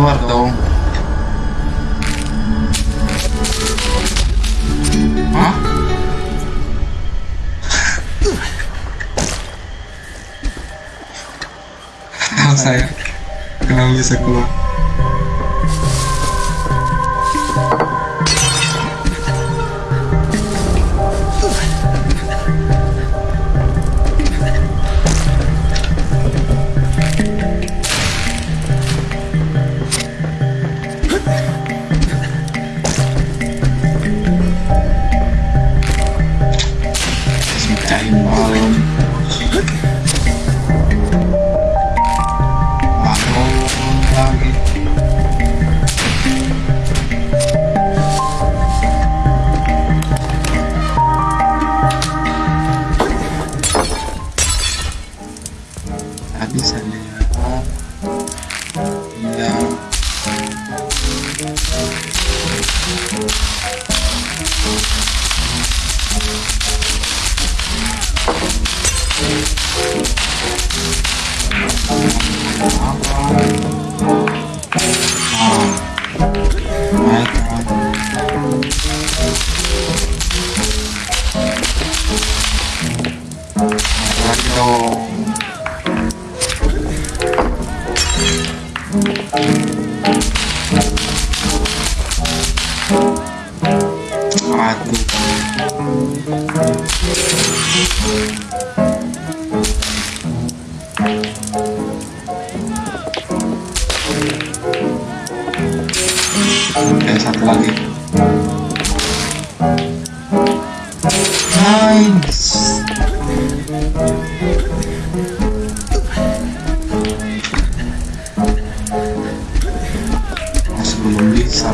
keluar dong. Hah? saya. Kenapa bisa keluar.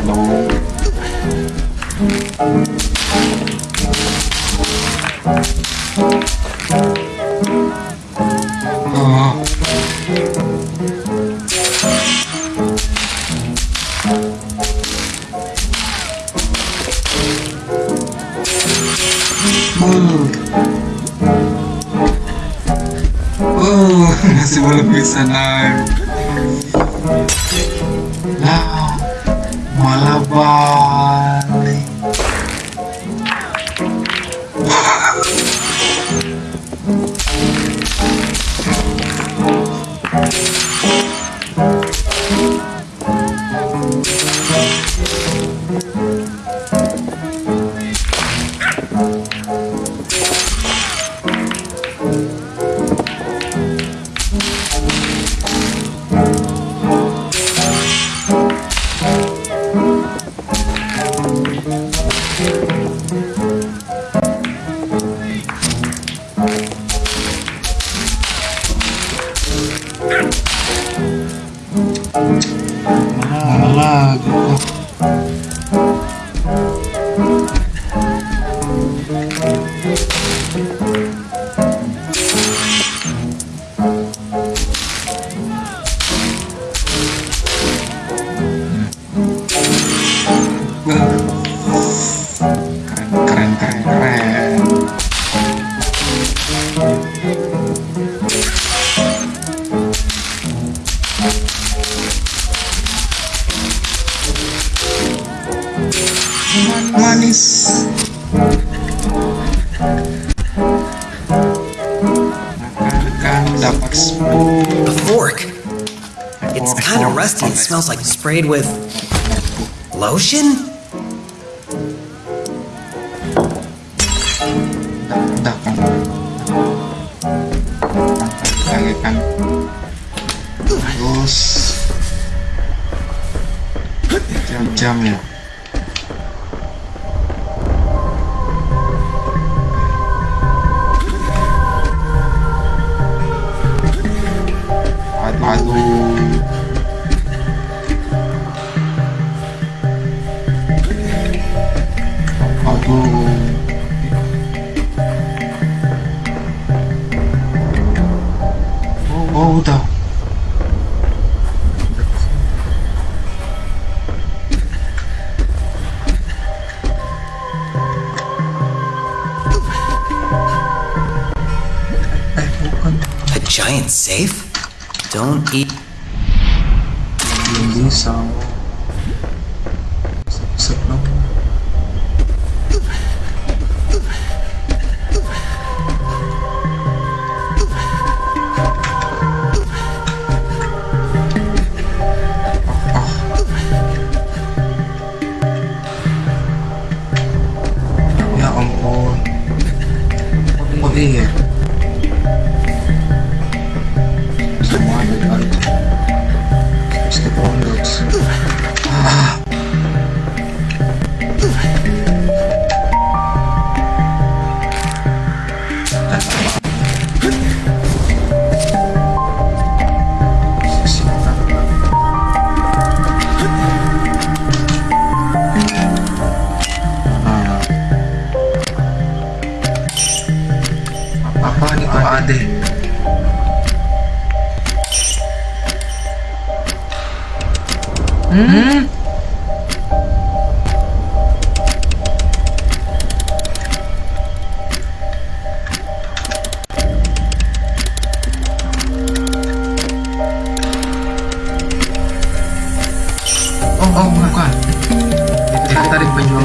Oh, masih belum bisa nah. sprayed with lotion? Terus jam-jamnya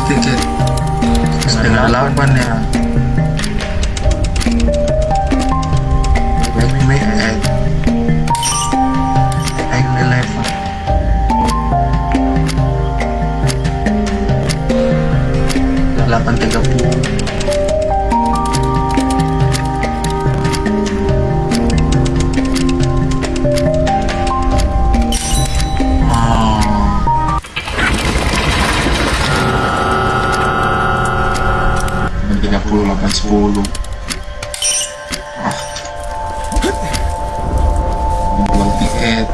beli tiket ya? setengah delapan ya? Eh, tiga puluh. Sepuluh. Jual.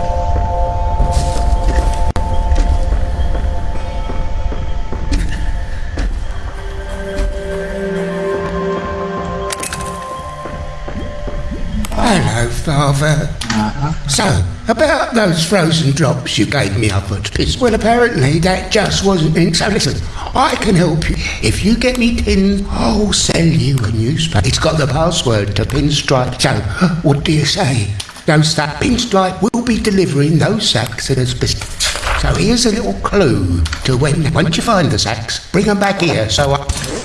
Hello, Father. Nah, So, about those frozen drops you gave me up at. Well, apparently that just wasn't in. So, listen, I can help you. If you get me tins, I'll sell you a newspaper. It's got the password to Pinstripe. So, what do you say? Those that Pinstripe will be delivering those sacks at us. So, here's a little clue to when, once you find the sacks, bring them back here. So, I.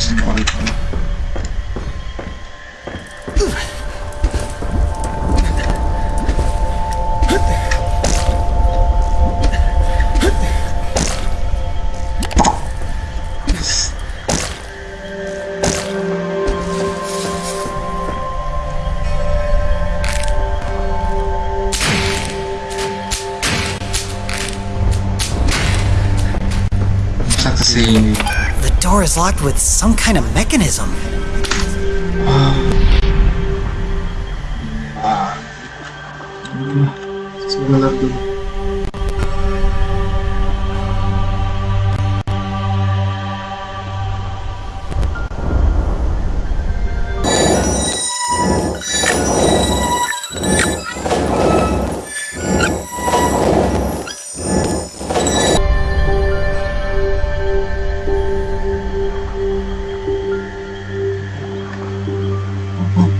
Thank you. Locked with some kind of mechanism. Sebentar dulu.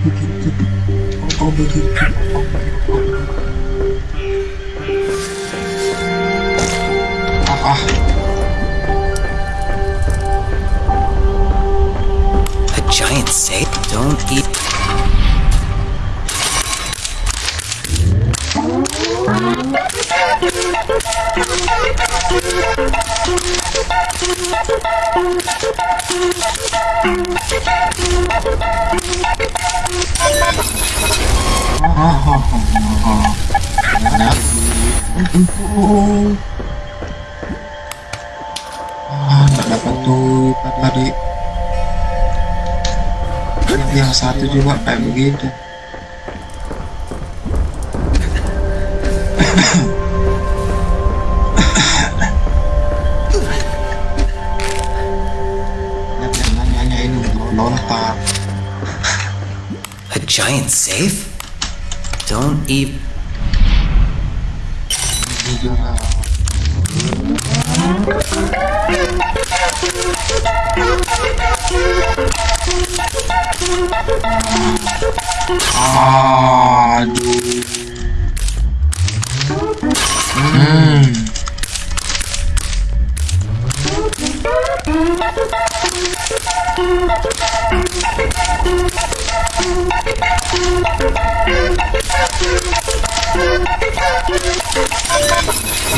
A giant safe? Don't eat. Yang satu juga kayak begitu. Giant safe? Don't even. Ini juga. Aduh.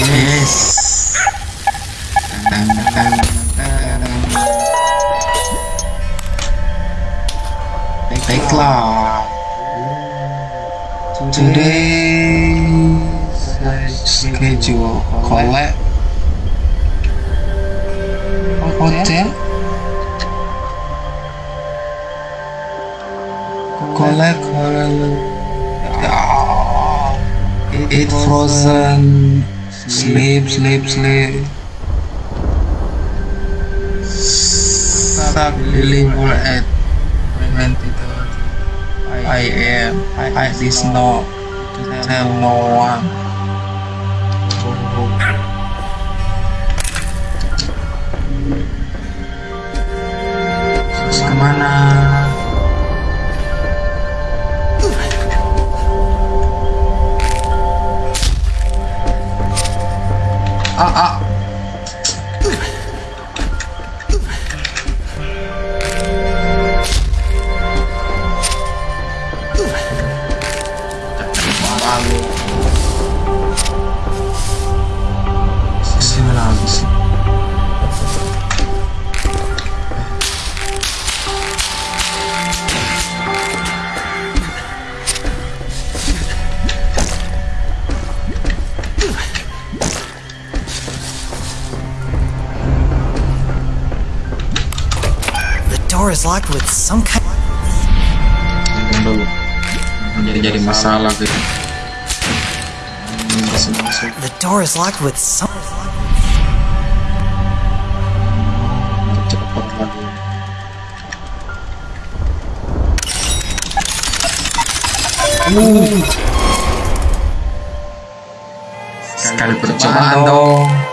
Yes. Tang Today schedule collect collect Ah, eat frozen. Sleep sleep sleep. Start deliver at 20 I am I this no tell no one. Kemana ah ah is locked with some kind. Dulu. Jadi jadi masalah gitu. Masuk. The door is locked with some. Uh. Sekali percobaan dong.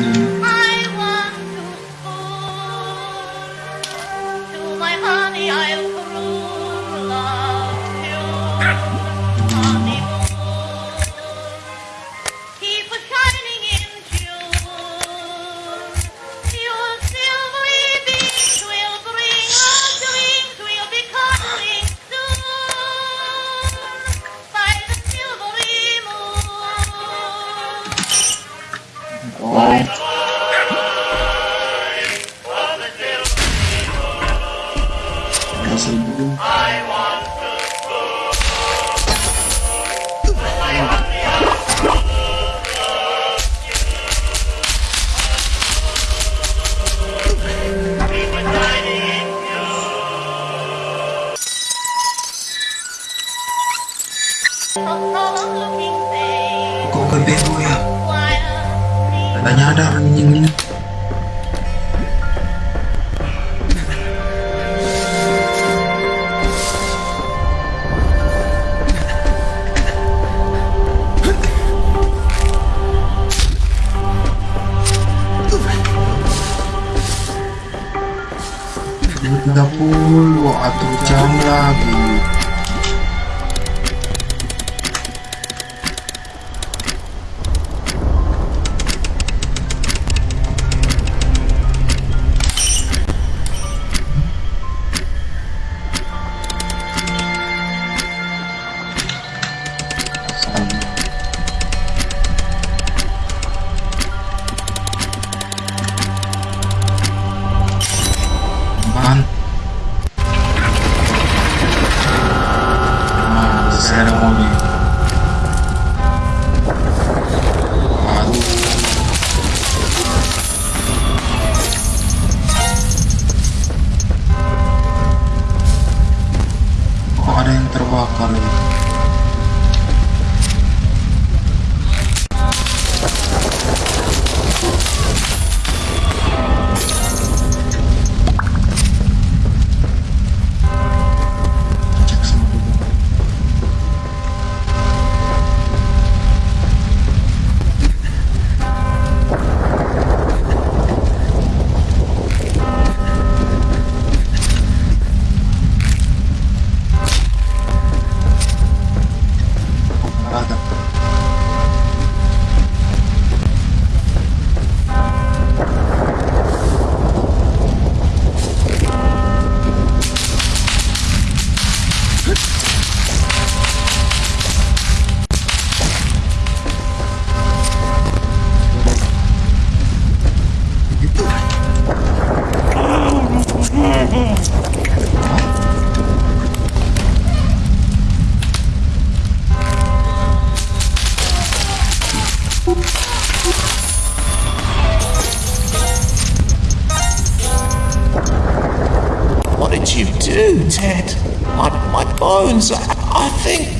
Mungkin anjingnya. Yang What did you do, Ted? My, my bones, I, I think.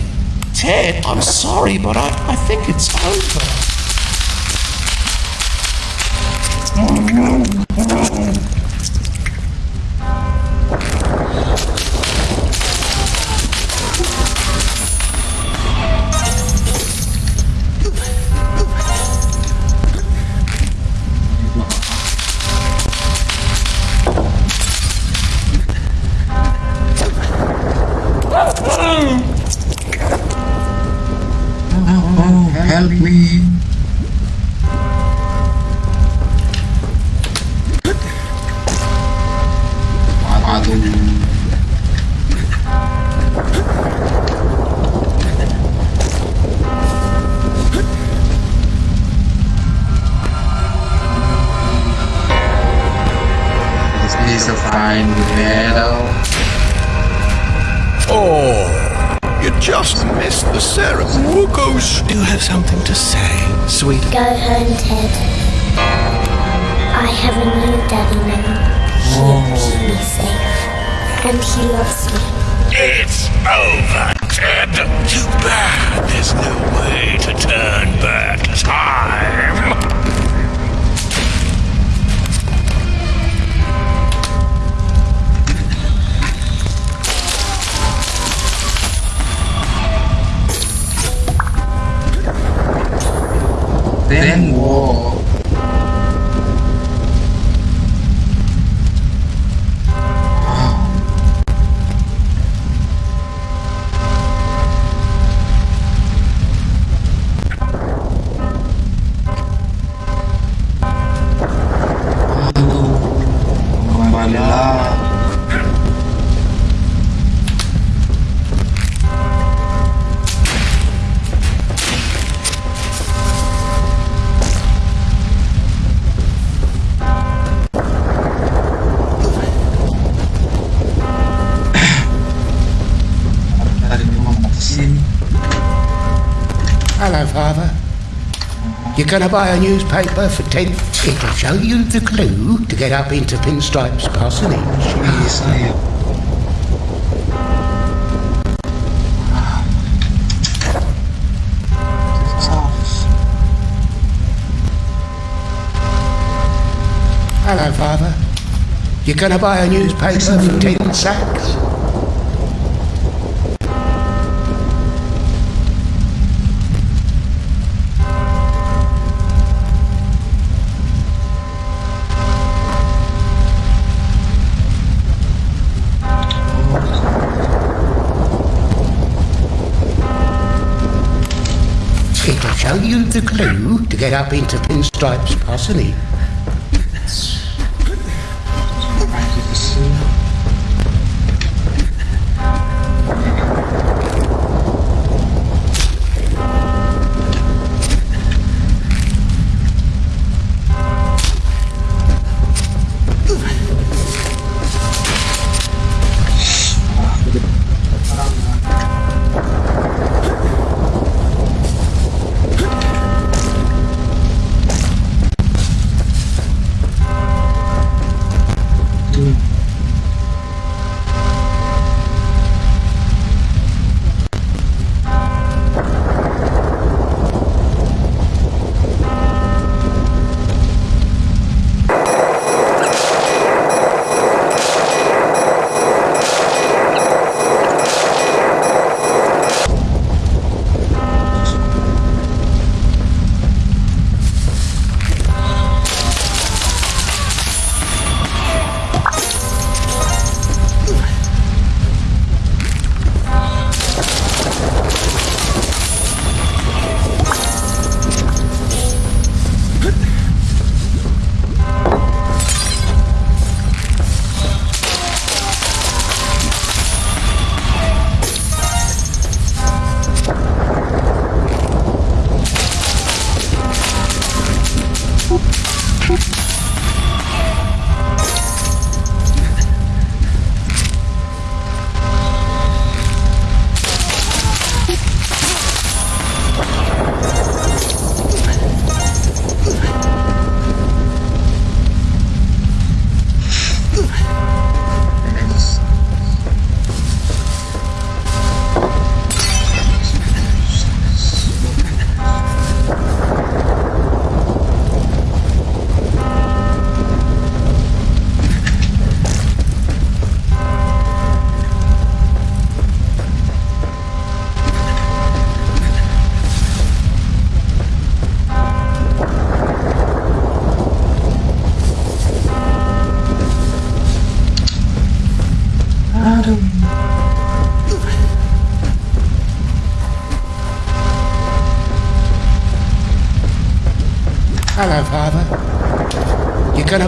Ted, I'm sorry, but I, I think it's over. Oh, This is a fine battle. Oh, you just missed the ceremony. Wookoosh. Do you have something to say, sweet? Go home, Ted. I have a new daddy now. Oh. He'll keep me safe. And he loves me. It's over, Ted. Too bad there's no way to turn back time. War. You're gonna buy a newspaper for ten? It'll show you the clue to get up into Pinstripe's parsonage. Saus. Hello, Father. You're gonna buy a newspaper for ten sacks? It'll show you the clue to get up into Pinstripe's parsonage.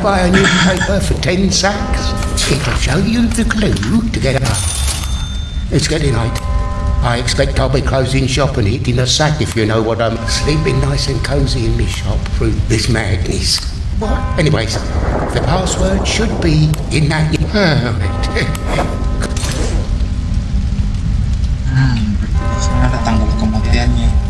Buy a newspaper for ten sacks? It'll show you the clue to get up. It's getting late. I expect I'll be closing shop and eating a sack if you know what I'm sleeping nice and cosy in my shop through this madness. What? Anyways, the password should be in that. Hmm, ada tanggal kematiannya.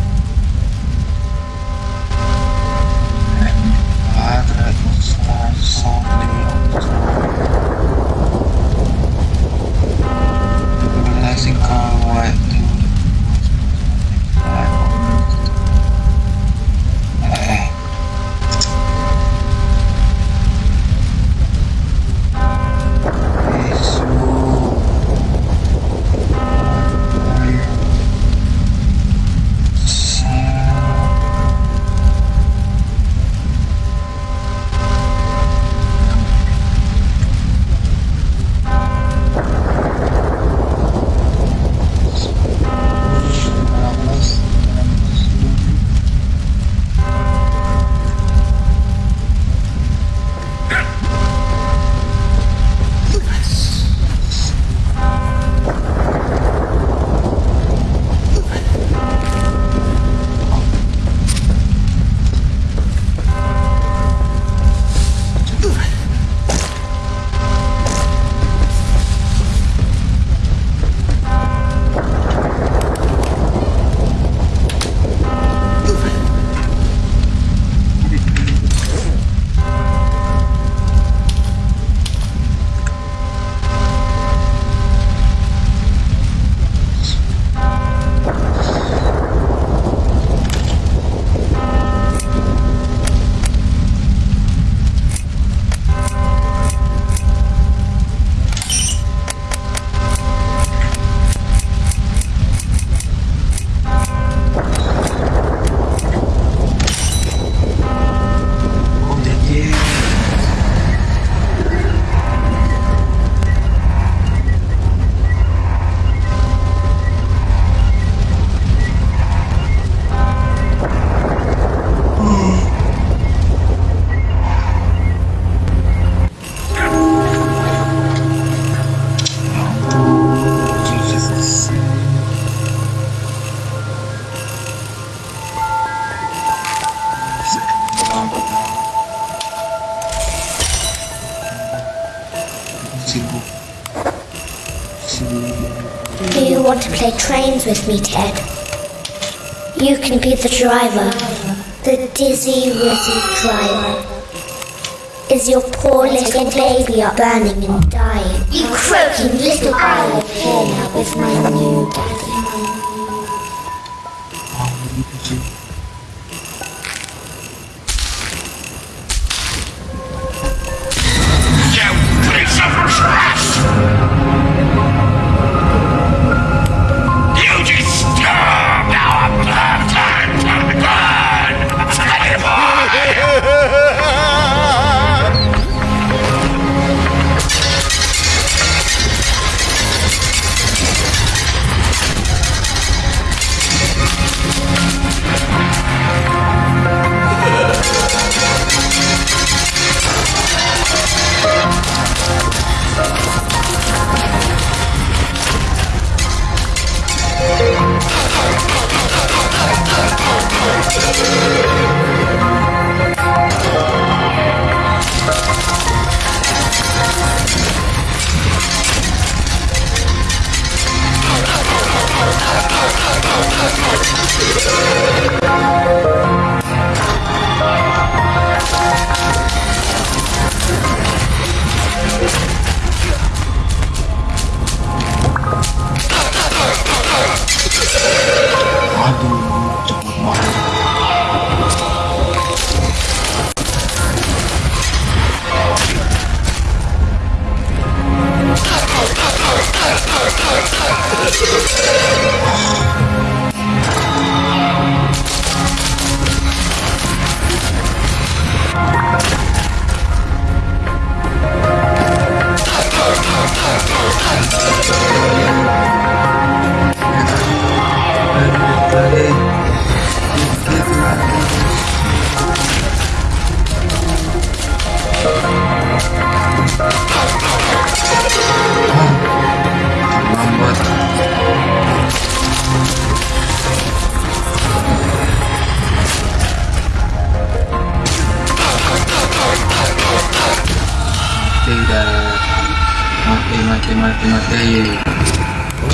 To play trains with me, Ted? You can be the driver. The dizzy, wizzy driver. Is your poor little baby up burning and dying? You croaking little owl, here now with my new.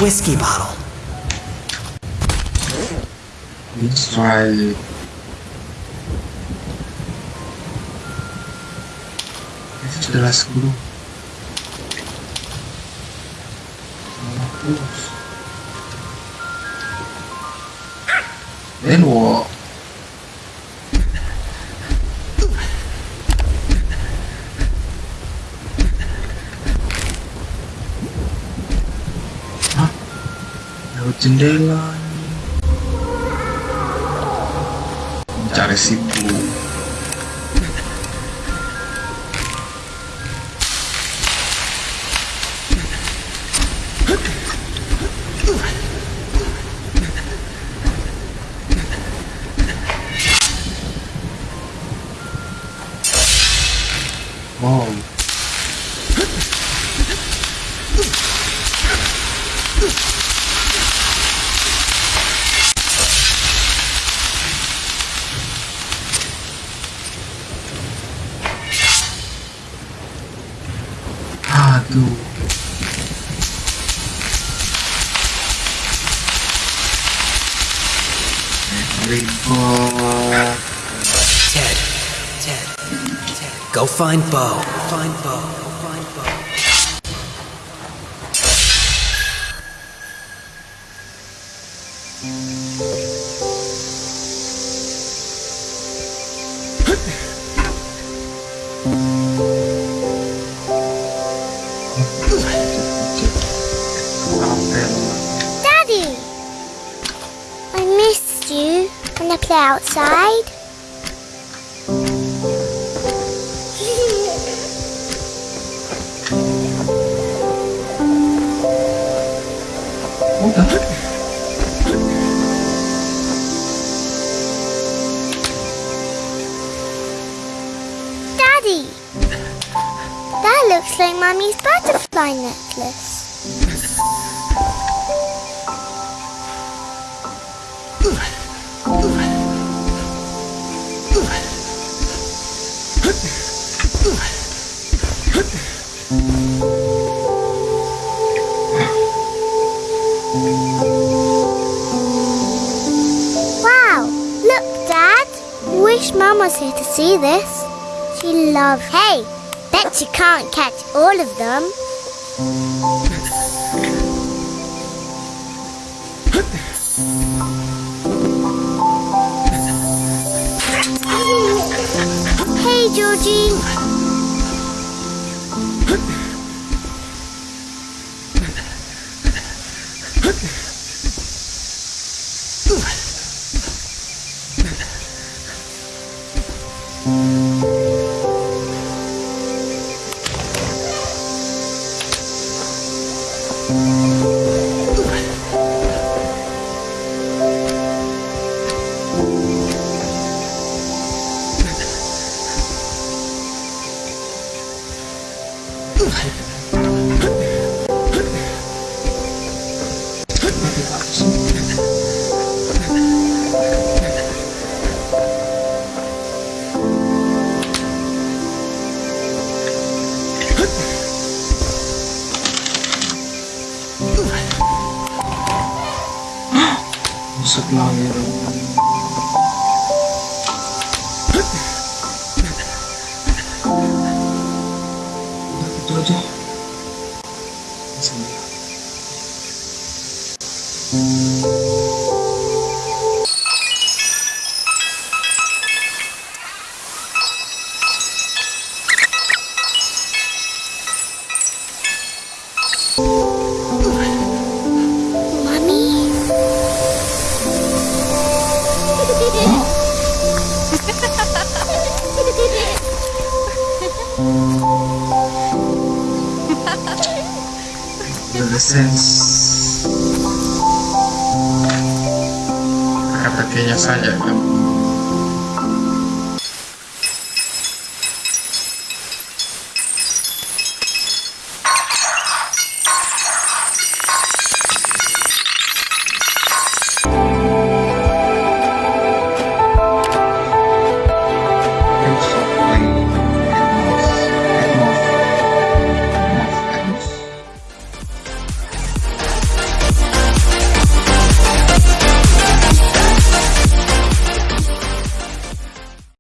Whiskey bottle. That's right. Itu jelas guru. Terus. jendela mencari sip find Bo. Find Bo. my necklace. Wow! Look, Dad! Wish Mum was here to see this. She loves... Hey! Bet you can't catch all of them.